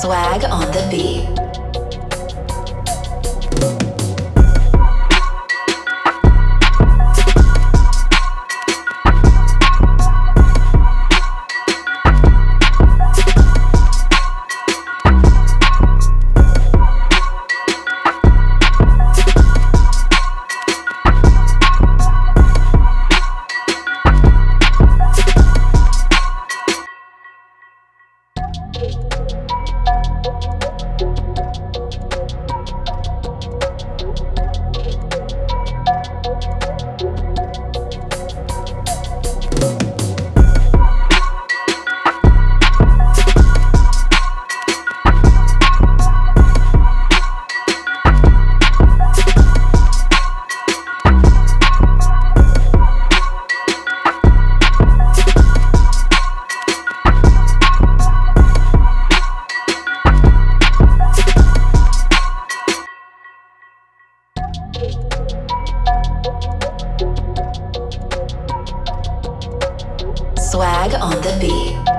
Swag on the beat. Swag on the beat.